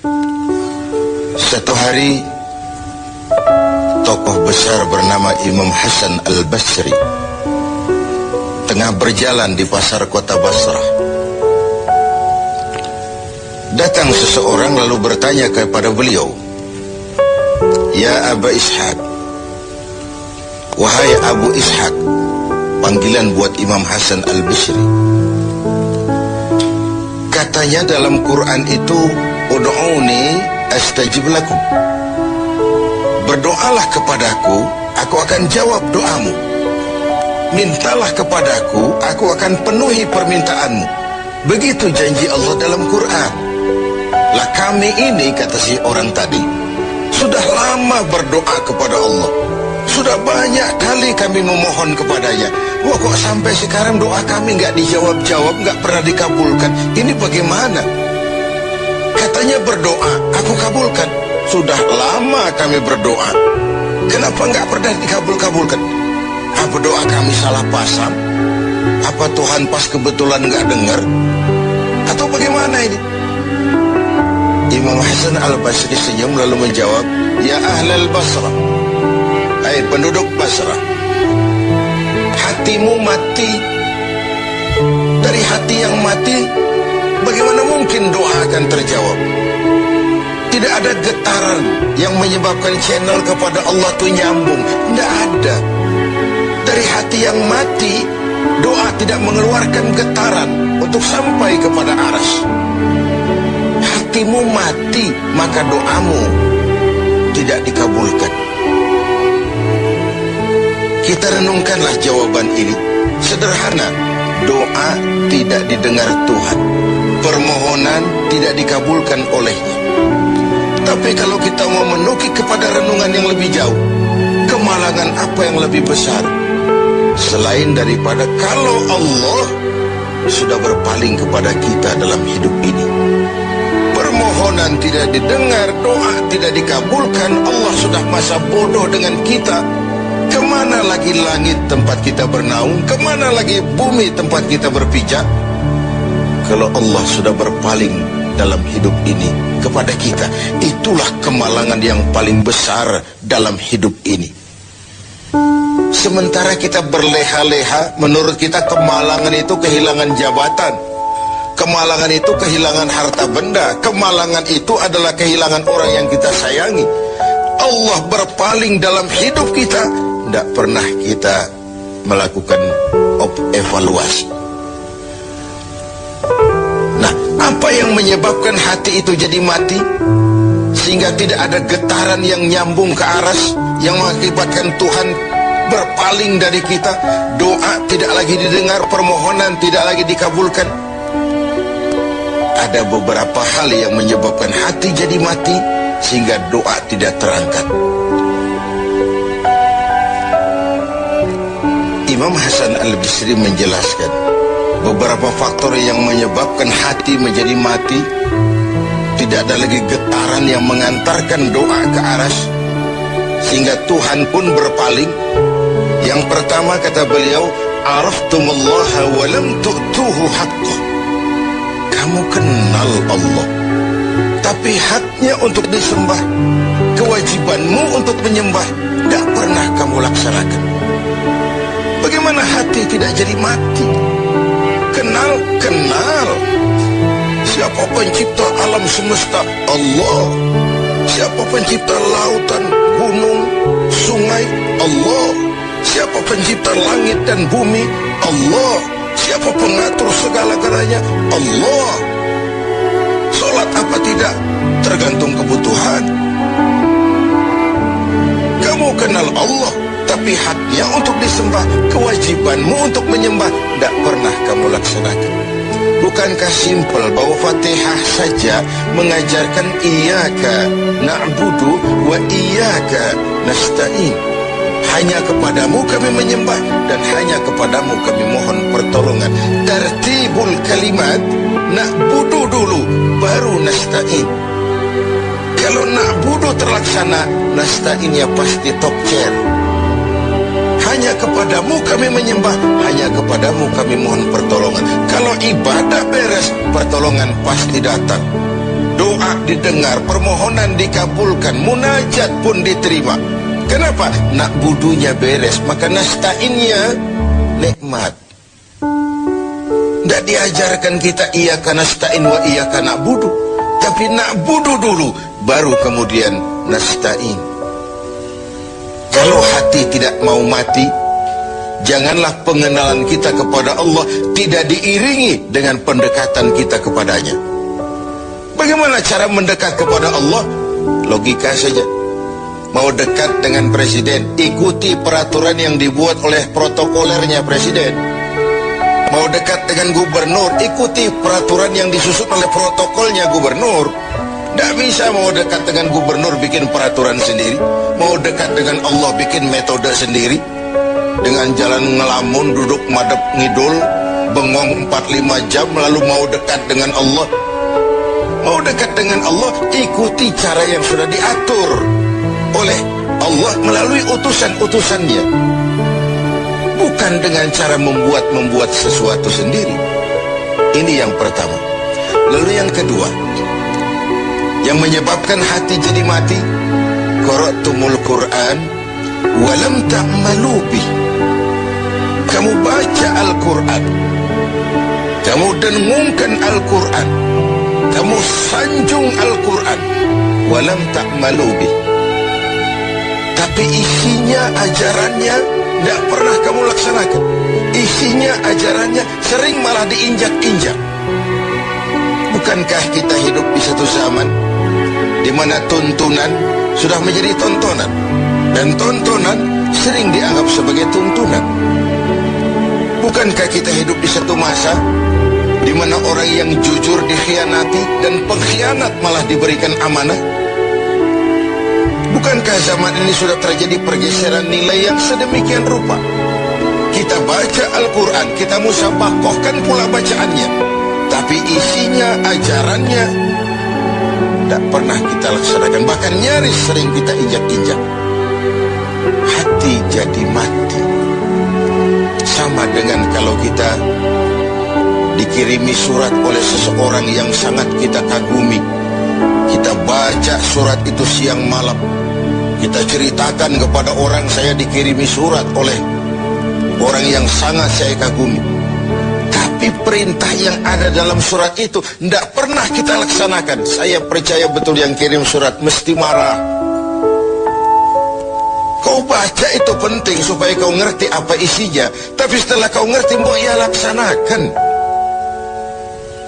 Satu hari tokoh besar bernama Imam Hasan Al-Basri tengah berjalan di pasar kota Basrah. Datang seseorang lalu bertanya kepada beliau, "Ya Aba Ishaq, wahai Abu Ishaq," panggilan buat Imam Hasan Al-Basri. Katanya dalam Quran itu, "Ud'uni astajib lakum." Berdoalah kepadaku, aku akan jawab doamu. Mintalah kepadaku, aku akan penuhi permintaanmu. Begitu janji Allah dalam Quran. Lah kami ini, kata si orang tadi, sudah lama berdoa kepada Allah. Sudah banyak kali kami memohon kepadanya. Wah kok sampai sekarang doa kami nggak dijawab-jawab, nggak pernah dikabulkan. Ini bagaimana? Katanya berdoa, aku kabulkan. Sudah lama kami berdoa. Kenapa nggak pernah dikabul-kabulkan? Apa doa kami salah pasang? Apa Tuhan pas kebetulan nggak dengar? Atau bagaimana ini? Imam Hasan al-Basri senyum lalu menjawab, Ya ahlal Basrah, Hai penduduk Basrah, hatimu mati. Dari hati yang mati, bagaimana mungkin doa akan terjawab? Tidak ada getaran yang menyebabkan channel kepada Allah itu nyambung. Tidak ada. Dari hati yang mati, doa tidak mengeluarkan getaran untuk sampai kepada aras. Hatimu mati, maka doamu tidak dikabulkan. Kita renungkanlah jawaban ini. Sederhana, doa tidak didengar Tuhan. Permohonan tidak dikabulkan olehnya. Tapi kalau kita mau menukik kepada renungan yang lebih jauh, kemalangan apa yang lebih besar? Selain daripada kalau Allah sudah berpaling kepada kita dalam hidup ini. Permohonan tidak didengar, doa tidak dikabulkan, Allah sudah masa bodoh dengan kita. Ke mana lagi langit tempat kita bernaung? Ke mana lagi bumi tempat kita berpijak? Kalau Allah sudah berpaling dalam hidup ini kepada kita. Itulah kemalangan yang paling besar dalam hidup ini. Sementara kita berleha-leha, menurut kita kemalangan itu kehilangan jabatan. Kemalangan itu kehilangan harta benda. Kemalangan itu adalah kehilangan orang yang kita sayangi. Allah berpaling dalam hidup kita. Tidak pernah kita melakukan evaluasi. Yang menyebabkan hati itu jadi mati? Sehingga tidak ada getaran yang nyambung ke aras yang mengakibatkan Tuhan berpaling dari kita. Doa tidak lagi didengar, permohonan tidak lagi dikabulkan. Ada beberapa hal yang menyebabkan hati jadi mati sehingga doa tidak terangkat. Imam Hasan Al-Bisri menjelaskan beberapa faktor yang menyebabkan hati menjadi mati. Tidak ada lagi getaran yang mengantarkan doa ke aras sehingga Tuhan pun berpaling. Yang pertama kata beliau araftumullaha wa lam tu'tuhu haqqah kamu kenal Allah tapi haknya untuk disembah kewajibanmu untuk menyembah tidak pernah kamu laksanakan. Bagaimana hati tidak jadi mati kenal kenal. Siapa pencipta alam semesta? Allah. Siapa pencipta lautan gunung sungai? Allah. Siapa pencipta langit dan bumi? Allah. Siapa pengatur segala-galanya Allah. Sholat apa tidak? Tergantung kebutuhan. Kamu kenal Allah tapi haknya untuk disembah kewajibanmu untuk menyembah tidak pernah kamu laksanakan. Bukankah simpel bahwa Fatihah saja mengajarkan iyyaka na'budu wa iyyaka nasta'in hanya kepadamu kami menyembah dan hanya kepadamu kami mohon pertolongan. Tertibul kalimat na'budu dulu baru nasta'in. Kalau na'budu terlaksana nasta'innya pasti top chair hanya kepadamu kami menyembah hanya kepadamu kami mohon pertolongan kalau ibadah beres pertolongan pasti datang doa didengar, permohonan dikabulkan, munajat pun diterima. Kenapa? Nak budunya beres, maka nastainnya nikmat. Tidak diajarkan kita iya karena stain wa iya karena budu. Tapi nak budu dulu, baru kemudian nastain. Kalau hati tidak mau mati, janganlah pengenalan kita kepada Allah tidak diiringi dengan pendekatan kita kepadanya. Bagaimana cara mendekat kepada Allah? Logika saja. Mau dekat dengan presiden, ikuti peraturan yang dibuat oleh protokolernya presiden. Mau dekat dengan gubernur, ikuti peraturan yang disusun oleh protokolnya gubernur. Tidak bisa mau dekat dengan gubernur bikin peraturan sendiri. Mau dekat dengan Allah bikin metode sendiri. Dengan jalan ngelamun, duduk madep ngidul, bengong 4-5 jam lalu mau dekat dengan Allah Mau dekat dengan Allah, ikuti cara yang sudah diatur oleh Allah melalui utusan-utusannya. Bukan dengan cara membuat-membuat sesuatu sendiri. Ini yang pertama. Lalu yang kedua, yang menyebabkan hati jadi mati, Qaratumul Quran walam ta'malu bih. Kamu baca Al-Quran. Kamu dengungkan Al-Quran. Kamu sanjung Al-Quran. Walam ta'malu bih. Tapi isinya ajarannya tidak pernah kamu laksanakan. Isinya ajarannya sering malah diinjak-injak. Bukankah kita hidup di satu zaman di mana tuntunan sudah menjadi tontonan dan tontonan sering dianggap sebagai tuntunan bukankah kita hidup di satu masa di mana orang yang jujur dikhianati dan pengkhianat malah diberikan amanah? Bukankah zaman ini sudah terjadi pergeseran nilai yang sedemikian rupa? Kita baca Al-Quran, kita musabakohkan pula bacaannya. Tapi isinya, ajarannya, tidak pernah kita laksanakan. Bahkan nyaris sering kita injak-injak. Hati jadi mati. Sama dengan kalau kita dikirimi surat oleh seseorang yang sangat kita kagumi. Kita baca surat itu siang malam. Kita ceritakan kepada orang saya dikirimi surat oleh orang yang sangat saya kagumi. Tapi perintah yang ada dalam surat itu tidak pernah kita laksanakan. Saya percaya betul yang kirim surat mesti marah. Kau baca itu penting supaya kau ngerti apa isinya. Tapi setelah kau ngerti, mau ia laksanakan.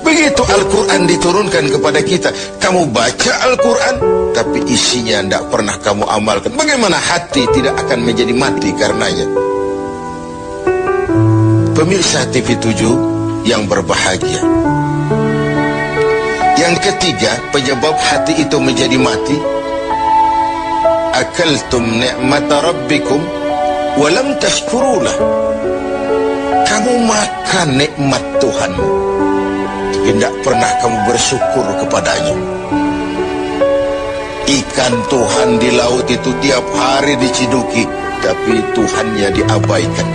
Begitu Al-Quran diturunkan kepada kita Kamu baca Al-Quran Tapi isinya tidak pernah kamu amalkan Bagaimana hati tidak akan menjadi mati karenanya Pemirsa TV7 yang berbahagia Yang ketiga penyebab hati itu menjadi mati Akaltum ni'mata rabbikum Walam tashkurulah Kamu makan nikmat Tuhanmu tidak pernah kamu bersyukur kepadanya. Ikan Tuhan di laut itu tiap hari diciduki, tapi Tuhannya diabaikan.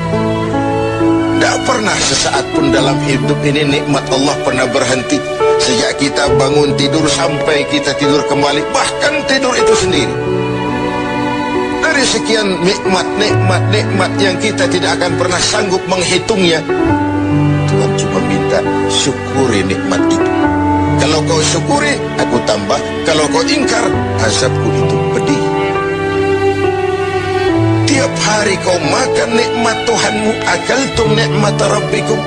Pernah sesaat pun dalam hidup ini nikmat Allah pernah berhenti. Sejak kita bangun tidur sampai kita tidur kembali, bahkan tidur itu sendiri. Dari sekian nikmat, nikmat, nikmat yang kita tidak akan pernah sanggup menghitungnya, Tuhan cuma minta syukuri nikmat itu. Kalau kau syukuri, aku tambah. Kalau kau ingkar, azabku itu. Tiap hari kau makan nikmat Tuhanmu, akaltum nikmat Rabbikum.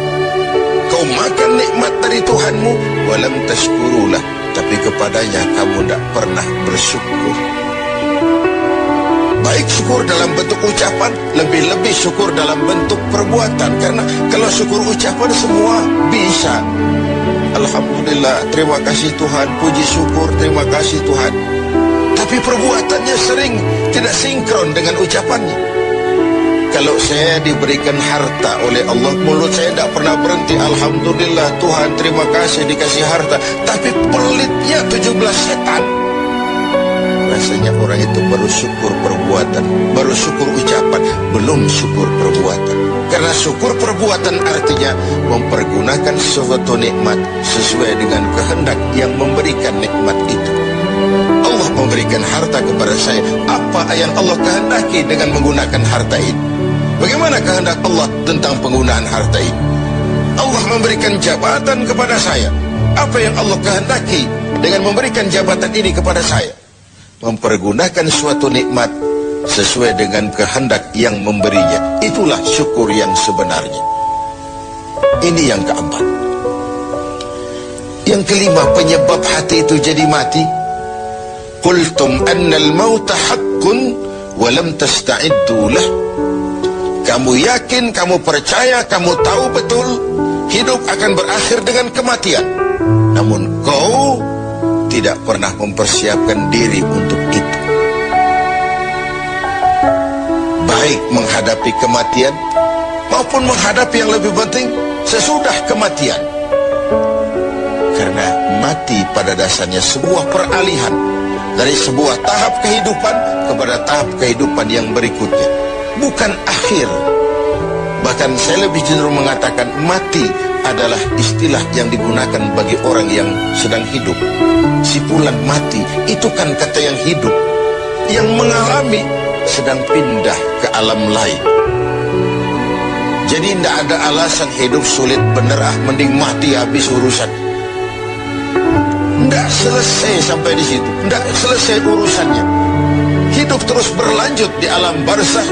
Kau makan nikmat dari Tuhanmu, walam tashkurulah. Tapi kepadanya kamu tidak pernah bersyukur baik syukur dalam bentuk ucapan lebih-lebih syukur dalam bentuk perbuatan karena kalau syukur ucapan semua bisa Alhamdulillah terima kasih Tuhan puji syukur terima kasih Tuhan tapi perbuatannya sering tidak sinkron dengan ucapannya kalau saya diberikan harta oleh Allah mulut saya tidak pernah berhenti Alhamdulillah Tuhan terima kasih dikasih harta tapi pelitnya 17 setan bahwasanya orang itu baru syukur perbuatan, baru syukur ucapan, belum syukur perbuatan. Karena syukur perbuatan artinya mempergunakan suatu nikmat sesuai dengan kehendak yang memberikan nikmat itu. Memberikan harta kepada saya. Apa yang Allah kehendaki dengan menggunakan harta ini? Bagaimana kehendak Allah tentang penggunaan harta ini? Allah memberikan jabatan kepada saya. Apa yang Allah kehendaki dengan memberikan jabatan ini kepada saya? Mempergunakan suatu nikmat sesuai dengan kehendak yang memberinya. Itulah syukur yang sebenarnya. Ini yang keempat. Yang kelima, penyebab hati itu jadi mati. Qultum annal mauta haqqun walam tasta'iddu lah. Kamu yakin, kamu percaya, kamu tahu betul hidup akan berakhir dengan kematian. Namun kau tidak pernah mempersiapkan diri untuk itu. Baik menghadapi kematian maupun menghadapi yang lebih penting sesudah kematian. Karena mati pada dasarnya sebuah peralihan dari sebuah tahap kehidupan kepada tahap kehidupan yang berikutnya. Bukan akhir. Bahkan saya lebih cenderung mengatakan mati adalah istilah yang digunakan bagi orang yang sedang hidup. Sipulan mati itu kan kata yang hidup. Yang mengalami sedang pindah ke alam lain. Jadi tidak ada alasan hidup sulit bener ah mending mati habis urusan. Tidak selesai sampai di situ. Tidak selesai urusannya. Hidup terus berlanjut di alam barzah,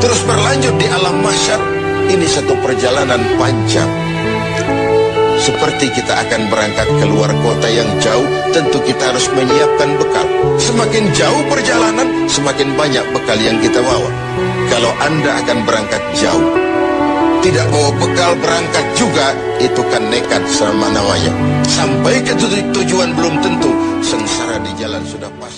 terus berlanjut di alam masyar. Ini satu perjalanan panjang. Seperti kita akan berangkat keluar kota yang jauh, tentu kita harus menyiapkan bekal. Semakin jauh perjalanan, semakin banyak bekal yang kita bawa. Kalau Anda akan berangkat jauh, tidak bawa bekal berangkat juga, itu kan nekat sama namanya. Sampai ke tujuan belum tentu, sengsara di jalan sudah pasti.